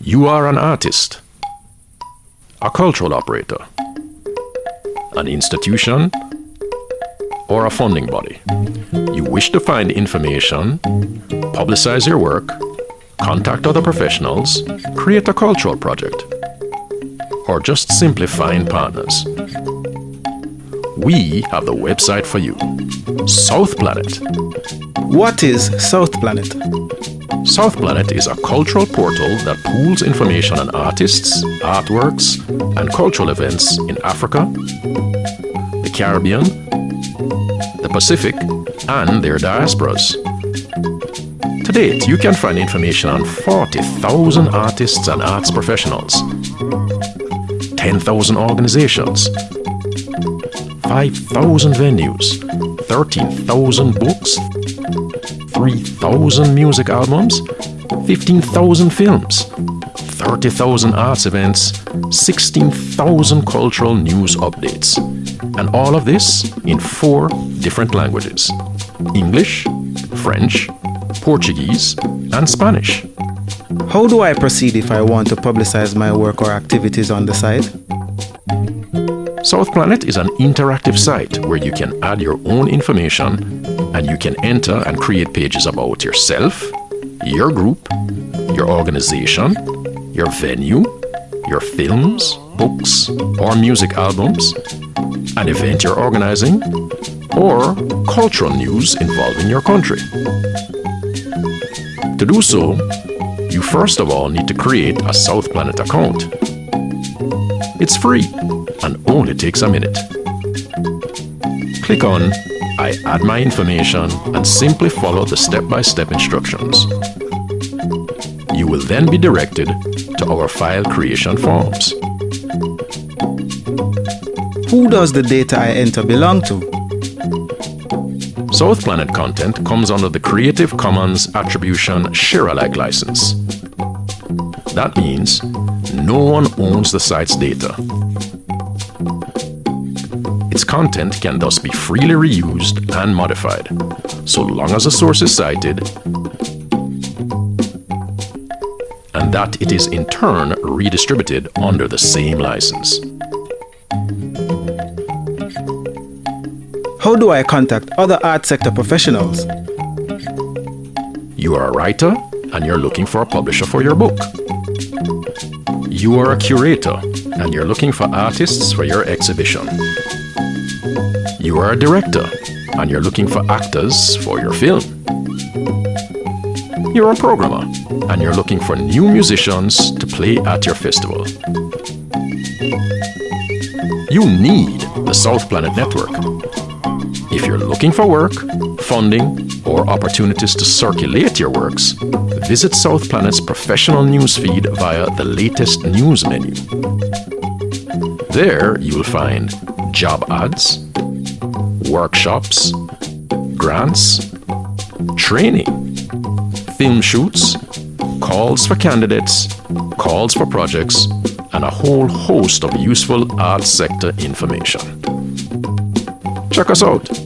You are an artist, a cultural operator, an institution, or a funding body. You wish to find information, publicize your work, contact other professionals, create a cultural project, or just simply find partners. We have the website for you South Planet. What is South Planet? South Planet is a cultural portal that pools information on artists, artworks, and cultural events in Africa, the Caribbean, the Pacific, and their diasporas. To date, you can find information on 40,000 artists and arts professionals, 10,000 organizations, 5,000 venues, 13,000 books, 3,000 music albums, 15,000 films, 30,000 arts events, 16,000 cultural news updates. And all of this in four different languages English, French, Portuguese, and Spanish. How do I proceed if I want to publicize my work or activities on the site? South Planet is an interactive site where you can add your own information and you can enter and create pages about yourself, your group, your organization, your venue, your films, books, or music albums, an event you're organizing, or cultural news involving your country. To do so, you first of all need to create a South Planet account. It's free and only takes a minute. Click on I add my information and simply follow the step-by-step instructions. You will then be directed to our file creation forms. Who does the data I enter belong to? South Planet content comes under the Creative Commons Attribution Share-alike license. That means no one owns the site's data. Its content can thus be freely reused and modified, so long as a source is cited and that it is in turn redistributed under the same license. How do I contact other art sector professionals? You are a writer and you're looking for a publisher for your book. You are a curator and you're looking for artists for your exhibition. You are a director and you're looking for actors for your film. You're a programmer and you're looking for new musicians to play at your festival. You need the South Planet Network. If you're looking for work, funding, or opportunities to circulate your works, visit South Planet's professional newsfeed via the latest news menu. There you'll find job ads, workshops, grants, training, film shoots, calls for candidates, calls for projects, and a whole host of useful arts sector information. Check us out